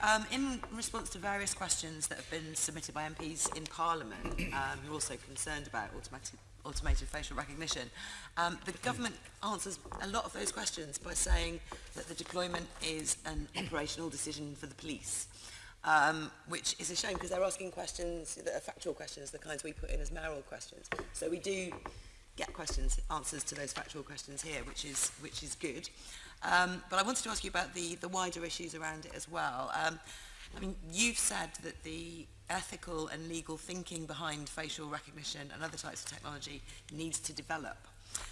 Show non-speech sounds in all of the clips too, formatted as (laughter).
Um, in response to various questions that have been submitted by MPs in Parliament, um, who are also concerned about automatic, automated facial recognition, um, the government answers a lot of those questions by saying that the deployment is an operational decision for the police. Um, which is a shame because they're asking questions that are factual questions, the kinds we put in as mayoral questions. So we do get questions, answers to those factual questions here, which is, which is good. Um, but I wanted to ask you about the, the wider issues around it as well. Um, I mean, you've said that the ethical and legal thinking behind facial recognition and other types of technology needs to develop.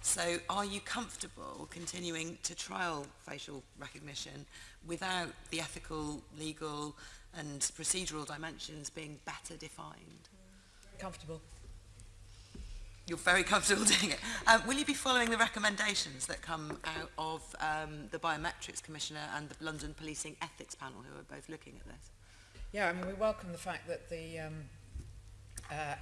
So are you comfortable continuing to trial facial recognition without the ethical, legal and procedural dimensions being better defined? Comfortable. You're very comfortable (laughs) doing it. Um, will you be following the recommendations that come out of um, the Biometrics Commissioner and the London Policing Ethics Panel, who are both looking at this? Yeah, I mean, we welcome the fact that the um, uh,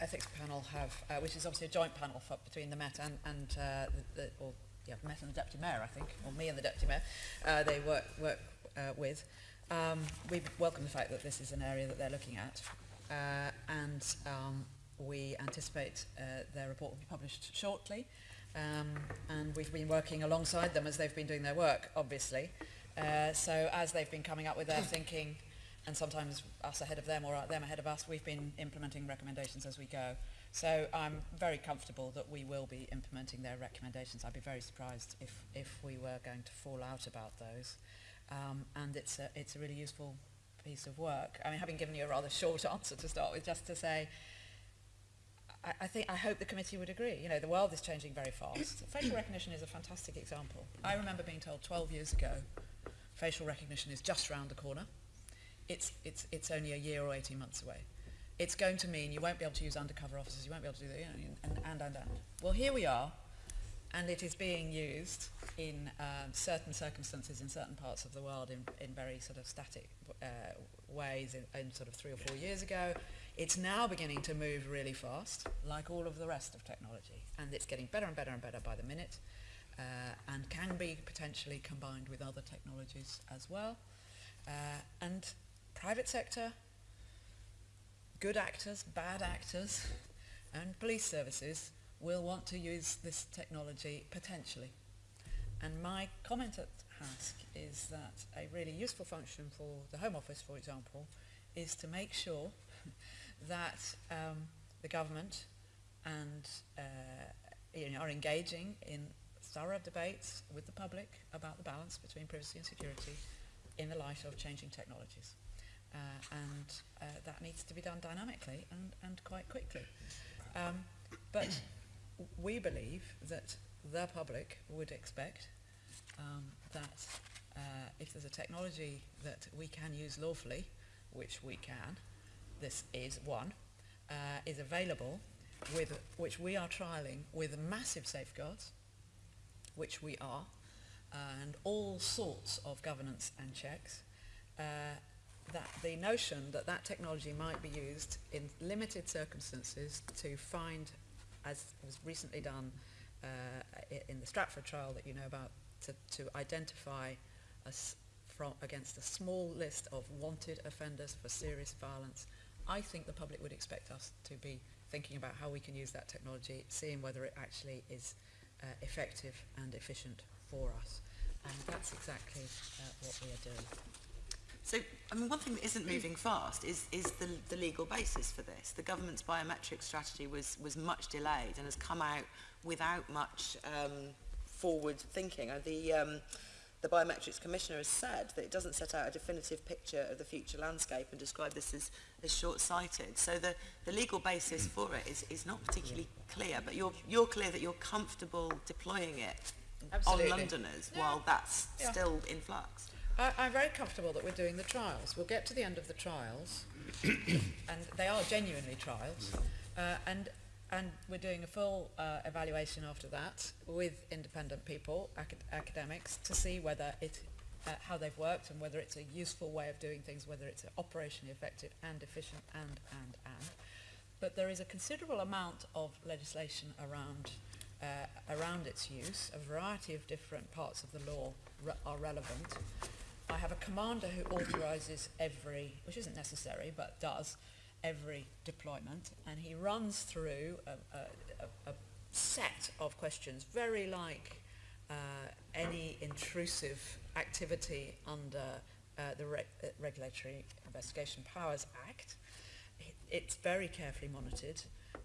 ethics panel have, uh, which is obviously a joint panel for, between the Met and, and uh, the, the, or, yeah, Met and the Deputy Mayor, I think, or me and the Deputy Mayor, uh, they work, work uh, with. Um, we welcome the fact that this is an area that they're looking at. Uh, and um, we anticipate uh, their report will be published shortly. Um, and we've been working alongside them as they've been doing their work, obviously. Uh, so as they've been coming up with their thinking, and sometimes us ahead of them or them ahead of us, we've been implementing recommendations as we go. So I'm very comfortable that we will be implementing their recommendations. I'd be very surprised if, if we were going to fall out about those. Um, and it's a, it's a really useful piece of work. I mean, having given you a rather (laughs) short answer to start with, just to say, I, I think I hope the committee would agree. You know, the world is changing very fast. (coughs) facial recognition is a fantastic example. I remember being told 12 years ago, facial recognition is just round the corner. It's, it's, it's only a year or 18 months away. It's going to mean you won't be able to use undercover officers, you won't be able to do that, you know, and, and, and, and. Well, here we are, and it is being used in um, certain circumstances in certain parts of the world in, in very sort of static uh, ways in, in sort of three or four years ago. It's now beginning to move really fast, like all of the rest of technology, and it's getting better and better and better by the minute, uh, and can be potentially combined with other technologies as well. Uh, and private sector, good actors, bad actors, and police services will want to use this technology potentially. And my comment at HASC is that a really useful function for the Home Office, for example, is to make sure (laughs) that um, the government and uh, you know, are engaging in thorough debates with the public about the balance between privacy and security in the light of changing technologies. Uh, and uh, that needs to be done dynamically and, and quite quickly. Um, but we believe that the public would expect um, that uh, if there's a technology that we can use lawfully, which we can, this is one, uh, is available with which we are trialing with massive safeguards, which we are, and all sorts of governance and checks, uh, that the notion that that technology might be used in limited circumstances to find, as was recently done uh, in the Stratford trial that you know about, to, to identify from against a small list of wanted offenders for serious violence I think the public would expect us to be thinking about how we can use that technology, seeing whether it actually is uh, effective and efficient for us. And that's exactly uh, what we are doing. So, I mean, one thing that isn't moving fast is, is the, the legal basis for this. The government's biometric strategy was, was much delayed and has come out without much um, forward thinking. Uh, the, um, the biometrics commissioner has said that it doesn't set out a definitive picture of the future landscape and described this as, as short-sighted. So the, the legal basis for it is, is not particularly yeah. clear, but you're, you're clear that you're comfortable deploying it Absolutely. on Londoners yeah. while that's yeah. still in flux. I, I'm very comfortable that we're doing the trials. We'll get to the end of the trials, (coughs) and they are genuinely trials, uh, and and we're doing a full uh, evaluation after that with independent people, acad academics, to see whether it, uh, how they've worked and whether it's a useful way of doing things, whether it's operationally effective and efficient and, and, and. But there is a considerable amount of legislation around, uh, around its use. A variety of different parts of the law re are relevant. I have a commander who authorises every, which isn't necessary, but does, every deployment, and he runs through a, a, a, set of questions, very like uh, any intrusive activity under uh, the Re- uh, Regulatory Investigation Powers Act. It- It's very carefully monitored,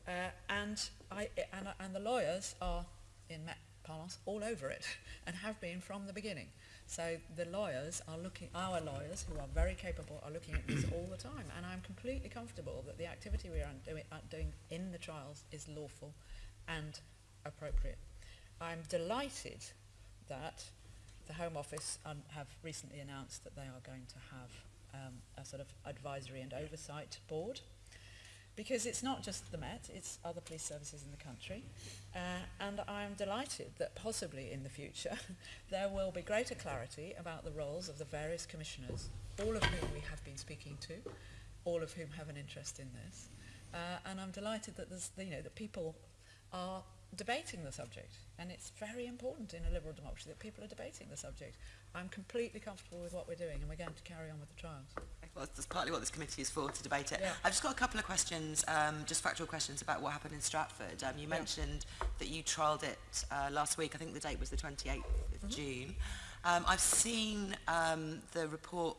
uh, and, I, and, and the lawyers are, in Met parlance, all over it, and have been from the beginning. So the lawyers are looking, our lawyers, who are very capable, are looking at this all the time, and I'm completely comfortable that the activity we are doing, are doing in the trials is lawful and appropriate. I'm delighted that the Home Office um, have recently announced that they are going to have um, a sort of advisory and oversight board because it's not just the Met, it's other police services in the country. Uh, and I'm delighted that possibly in the future (laughs) there will be greater clarity about the roles of the various commissioners, all of whom we have been speaking to, all of whom have an interest in this. Uh, and I'm delighted that there's, you know, that people are debating the subject. And it's very important in a liberal democracy that people are debating the subject. I'm completely comfortable with what we're doing and we're going to carry on with the trials. Well, that's partly what this committee is for, to debate it. Yeah. I've just got a couple of questions, um, just factual questions about what happened in Stratford. Um, you Yeah. mentioned that you trialled it uh, last week. I think the date was the 28th of June. Um, I've seen um, the report,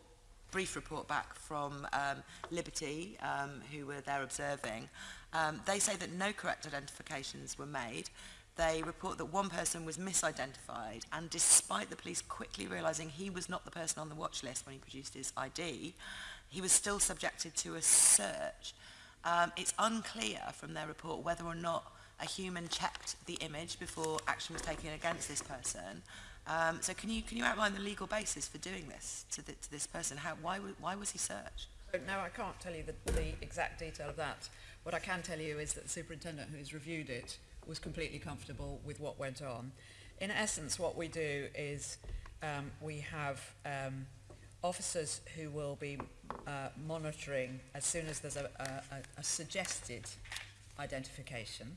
brief report back from um, Liberty, um, who were there observing. Um, they say that no correct identifications were made. They report that one person was misidentified, and despite the police quickly realising he was not the person on the watch list when he produced his ID, he was still subjected to a search. Um, it's unclear from their report whether or not a human checked the image before action was taken against this person. Um, so can you, can you outline the legal basis for doing this to, the, to this person? How, why, why was he searched? No, I can't tell you the, the exact detail of that. What I can tell you is that the superintendent who has reviewed it was completely comfortable with what went on. In essence, what we do is um, we have um, officers who will be uh, monitoring as soon as there's a, a, a- suggested identification,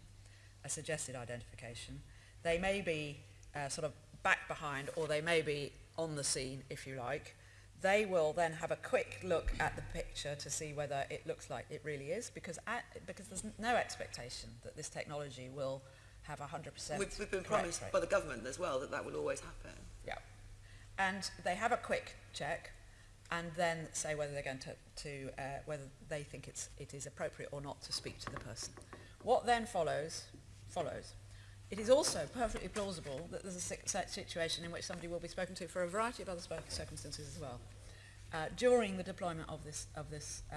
a suggested identification. They may be uh, sort of back behind or they may be on the scene, if you like. They will then have a quick look at the picture to see whether it looks like it really is because, at, because there's no expectation that this technology will have 100% We've, we've been promised rate. by the government as well that that will always happen. Yeah. And they have a quick check and then say whether they're going to, to uh, whether they think it's, it is appropriate or not to speak to the person. What then follows, follows. It is also perfectly plausible that there's a si- si- situation in which somebody will be spoken to for a variety of other circumstances as well. Uh, during the deployment of this, of this uh,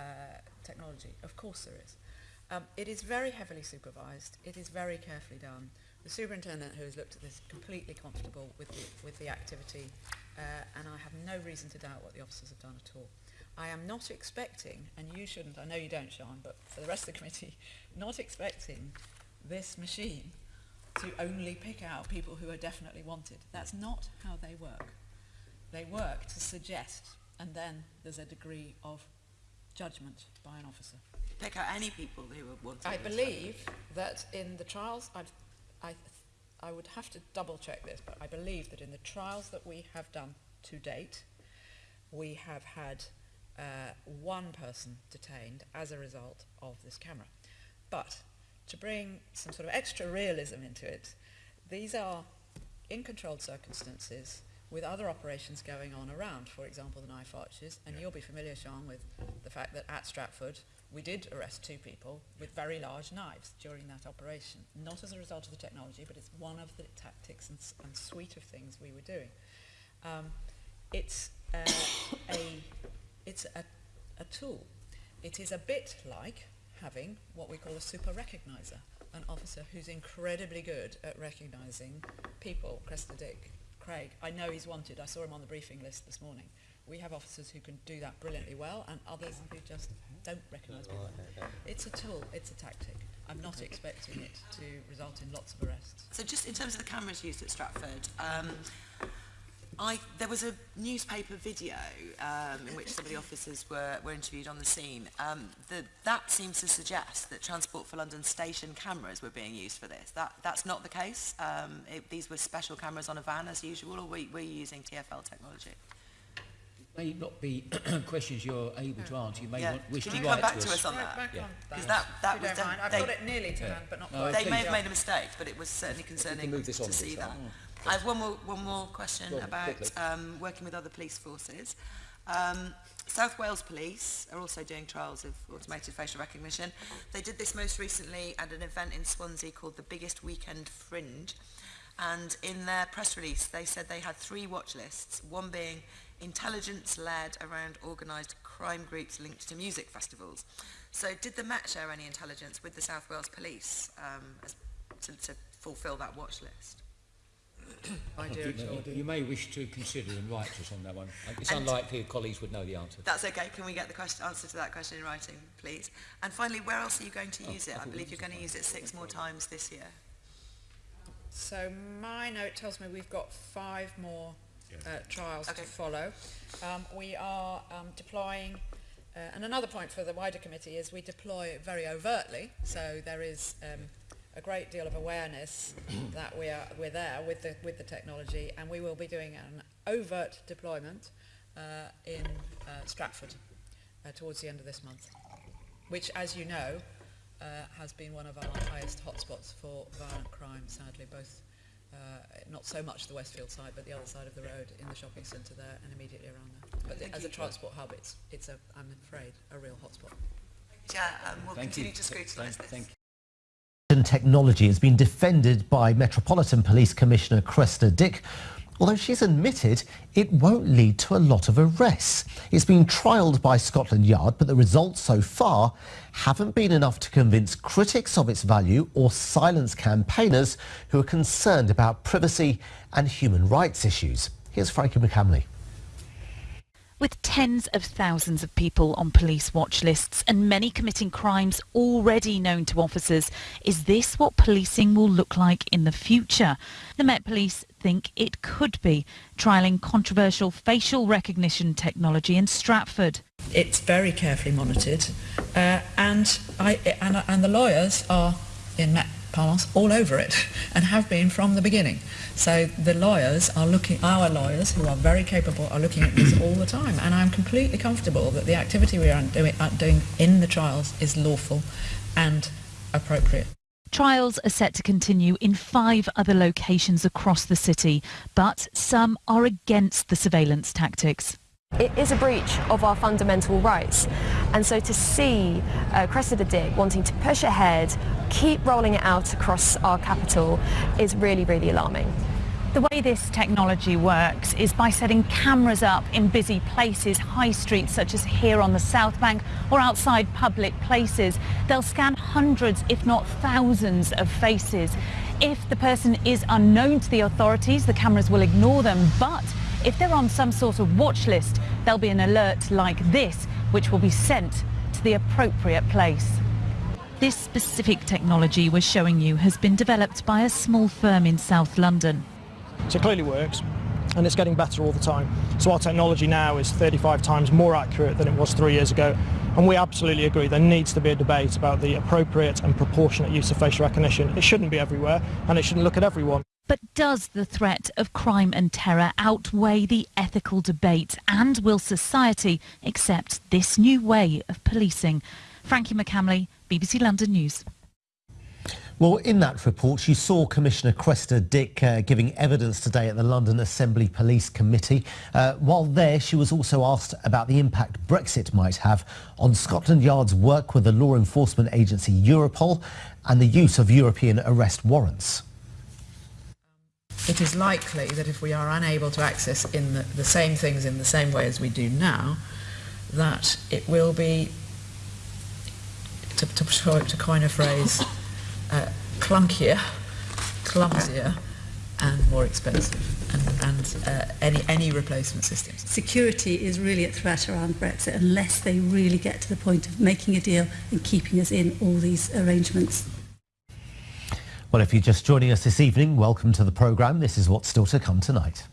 technology, of course there is. Um, it is very heavily supervised. It is very carefully done. The superintendent who has looked at this is completely comfortable with the, with the activity uh, and I have no reason to doubt what the officers have done at all. I am not expecting, and you shouldn't, I know you don't, Sean, but for the rest of the committee, (laughs) not expecting this machine to only pick out people who are definitely wanted. That's not how they work. They work to suggest, and then there's a degree of judgment by an officer. Pick out any people they were wanted. I believe that in the trials, I've, I I would have to double check this, but I believe that in the trials that we have done to date, we have had uh, one person detained as a result of this camera. But to bring some sort of extra realism into it, these are in controlled circumstances with other operations going on around, for example, the knife arches, and you'll be familiar, Sean, with the fact that at Stratford we did arrest two people with very large knives during that operation, not as a result of the technology, but it's one of the tactics and, and suite of things we were doing. Um, it's uh, (coughs) a, it's a, a tool. It is a bit like having what we call a super recognizer, an officer who's incredibly good at recognising people. Cressida Dick, Craig, I know he's wanted. I saw him on the briefing list this morning. We have officers who can do that brilliantly well and others who just don't recognise people. It's a tool, it's a tactic. I'm not expecting it to result in lots of arrests. So just in terms of the cameras used at Stratford, um, I, there was a newspaper video um, in which some of the officers were, were interviewed on the scene. Um, the, that seems to suggest that Transport for London station cameras were being used for this. That, that's not the case. Um, it, these were special cameras on a van as usual, or were, were you using TFL technology? may not be (clears throat) questions you're able to answer. You may yeah. want, wish Can to write back to us. us on that? Back yeah. Because that, that was mind. I've they, got it nearly to yeah. hand, but not no, They may have made a mistake, but it was certainly concerning move this on to see that. that. Oh, I have one more, one more question on, about um, working with other police forces. Um, South Wales Police are also doing trials of automated facial recognition. They did this most recently at an event in Swansea called the Biggest Weekend Fringe. And in their press release, they said they had three watch lists, one being intelligence-led around organised crime groups linked to music festivals. So did the Met share any intelligence with the South Wales Police um, as, to, to fulfil that watch list? idea at all. You, you may wish to consider and write to us on that one. It's And- unlikely your colleagues would know the answer. That's okay. Can we get the question, answer to that question in writing, please? And finally, where else are you going to use it? I believe you're going to use it six more times this year. So my note tells me we've got five more uh, trials Okay. to follow. Um, we are um, deploying, uh, and another point for the wider committee is we deploy very overtly. So there is um, a great deal of awareness (coughs) that we are we're there with the with the technology, and we will be doing an overt deployment uh, in uh, Stratford uh, towards the end of this month, which, as you know, uh, has been one of our highest hotspots for violent crime, sadly, both uh, not so much the Westfield side, but the other side of the road in the shopping centre there and immediately around there. But the, as a transport hub, it's, it's a, I'm afraid, a real hotspot. Yeah, um, we'll Thank continue you. to scrutinise this. thank you. and technology has been defended by Metropolitan Police Commissioner Cressida Dick, although she's admitted it won't lead to a lot of arrests. It's been trialled by Scotland Yard, but the results so far haven't been enough to convince critics of its value or silence campaigners who are concerned about privacy and human rights issues. Here's Frankie McCamley. With tens of thousands of people on police watch lists and many committing crimes already known to officers, is this what policing will look like in the future? The Met Police think it could be, trialling controversial facial recognition technology in Stratford. It's very carefully monitored, uh, and, I, and, and the lawyers are, in Met parlance, all over it, (laughs) and have been from the beginning. So the lawyers are looking, our lawyers, who are very capable, are looking at this (clears throat) all the time, and I'm completely comfortable that the activity we are doing, are doing in the trials is lawful and appropriate. Trials are set to continue in five other locations across the city, but some are against the surveillance tactics. It is a breach of our fundamental rights. And so to see uh, Cressida Dick wanting to push ahead, keep rolling it out across our capital is really, really alarming. The way this technology works is by setting cameras up in busy places, high streets such as here on the South Bank or outside public places. They'll scan hundreds, if not thousands of faces. If the person is unknown to the authorities, the cameras will ignore them. But if they're on some sort of watch list, there'll be an alert like this, which will be sent to the appropriate place. This specific technology we're showing you has been developed by a small firm in South London. So it clearly works and it's getting better all the time. So our technology now is 35 times more accurate than it was three years ago. And we absolutely agree there needs to be a debate about the appropriate and proportionate use of facial recognition. It shouldn't be everywhere and it shouldn't look at everyone. But does the threat of crime and terror outweigh the ethical debate? And will society accept this new way of policing? Frankie McCamley, BBC London News. Well, in that report, you saw Commissioner Cressida Dick uh, giving evidence today at the London Assembly Police Committee. Uh, while there, she was also asked about the impact Brexit might have on Scotland Yard's work with the law enforcement agency Europol and the use of European arrest warrants. It is likely that if we are unable to access in the, the same things in the same way as we do now, that it will be, to, to, to coin a phrase, uh, clunkier, clumsier, and more expensive, and, and uh, any, any replacement systems. security is really at threat around Brexit unless they really get to the point of making a deal and keeping us in all these arrangements. Well, if you're just joining us this evening, welcome to the programme. This is what's still to come tonight.